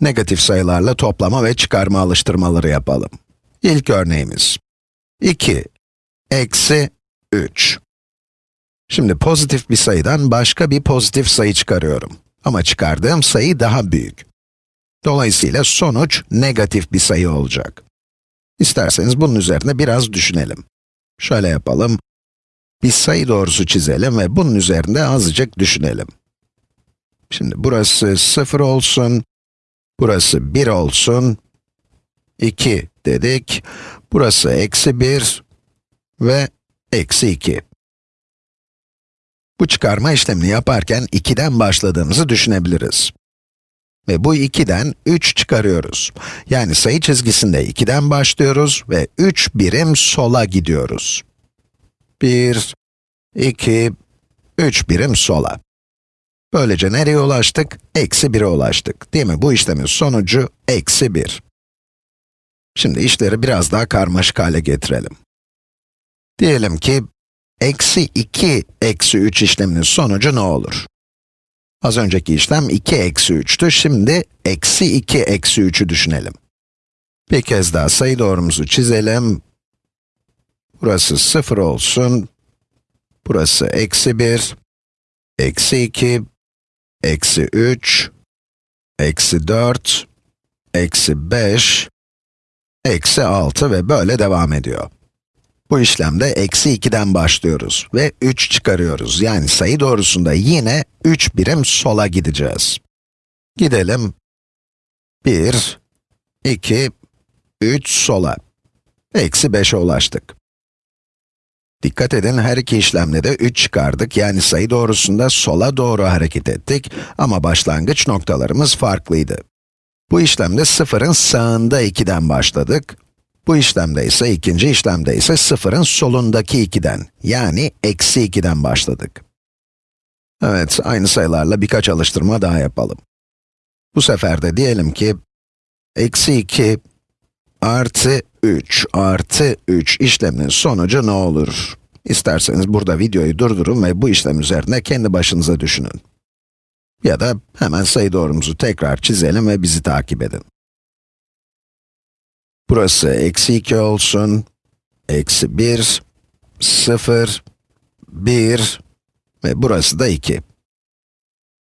Negatif sayılarla toplama ve çıkarma alıştırmaları yapalım. İlk örneğimiz. 2 eksi 3. Şimdi pozitif bir sayıdan başka bir pozitif sayı çıkarıyorum. Ama çıkardığım sayı daha büyük. Dolayısıyla sonuç negatif bir sayı olacak. İsterseniz bunun üzerine biraz düşünelim. Şöyle yapalım. Bir sayı doğrusu çizelim ve bunun üzerinde azıcık düşünelim. Şimdi burası 0 olsun, burası 1 olsun, 2 dedik, burası eksi 1 ve eksi 2. Bu çıkarma işlemini yaparken 2'den başladığımızı düşünebiliriz. Ve bu 2'den 3 çıkarıyoruz. Yani sayı çizgisinde 2'den başlıyoruz ve 3 birim sola gidiyoruz. 1, 2, 3 birim sola. Böylece nereye ulaştık? Eksi 1'e ulaştık. Değil mi? Bu işlemin sonucu eksi 1. Şimdi işleri biraz daha karmaşık hale getirelim. Diyelim ki, eksi 2, eksi 3 işleminin sonucu ne olur? Az önceki işlem 2 eksi 3'tü, şimdi eksi 2 eksi 3'ü düşünelim. Bir kez daha sayı doğrumuzu çizelim. Burası 0 olsun. Burası eksi 1, eksi 2, eksi 3, eksi 4, eksi 5, eksi 6 ve böyle devam ediyor. Bu işlemde eksi 2'den başlıyoruz ve 3 çıkarıyoruz. Yani sayı doğrusunda yine 3 birim sola gideceğiz. Gidelim. 1, 2, 3 sola. Eksi 5'e ulaştık. Dikkat edin, her iki işlemde de 3 çıkardık, yani sayı doğrusunda sola doğru hareket ettik ama başlangıç noktalarımız farklıydı. Bu işlemde sıfırın sağında 2'den başladık. Bu işlemde ise, ikinci işlemde ise sıfırın solundaki 2'den, yani eksi 2'den başladık. Evet, aynı sayılarla birkaç alıştırma daha yapalım. Bu sefer de diyelim ki, eksi 2 artı 3 artı 3 işleminin sonucu ne olur? İsterseniz burada videoyu durdurun ve bu işlem üzerine kendi başınıza düşünün. Ya da hemen sayı doğrumuzu tekrar çizelim ve bizi takip edin. Burası eksi 2 olsun, eksi 1, 0, 1 ve burası da 2.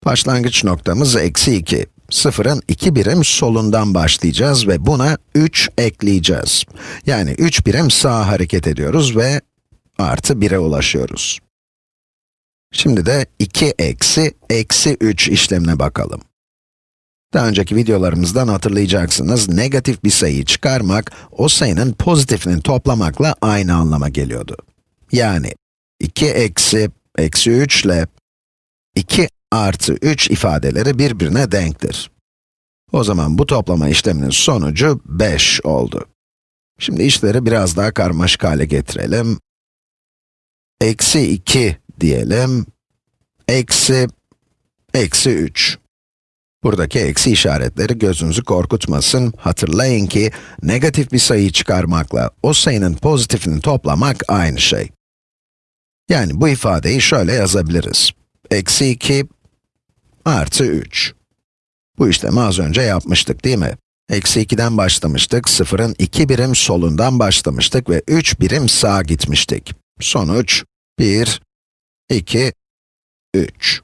Başlangıç noktamız eksi 2. Sıfırın 2 birim solundan başlayacağız ve buna 3 ekleyeceğiz. Yani 3 birim sağa hareket ediyoruz ve artı 1'e ulaşıyoruz. Şimdi de 2 eksi, eksi 3 işlemine bakalım. Daha önceki videolarımızdan hatırlayacaksınız, negatif bir sayıyı çıkarmak, o sayının pozitifini toplamakla aynı anlama geliyordu. Yani, 2 eksi, eksi 3 ile 2 artı 3 ifadeleri birbirine denktir. O zaman bu toplama işleminin sonucu 5 oldu. Şimdi işleri biraz daha karmaşık hale getirelim. Eksi 2 diyelim, eksi, eksi 3. Buradaki eksi işaretleri gözünüzü korkutmasın. Hatırlayın ki, negatif bir sayıyı çıkarmakla o sayının pozitifini toplamak aynı şey. Yani bu ifadeyi şöyle yazabiliriz. Eksi 2 artı 3. Bu işlemi az önce yapmıştık değil mi? Eksi 2'den başlamıştık, sıfırın 2 birim solundan başlamıştık ve 3 birim sağa gitmiştik. Sonuç 1, 2, 3.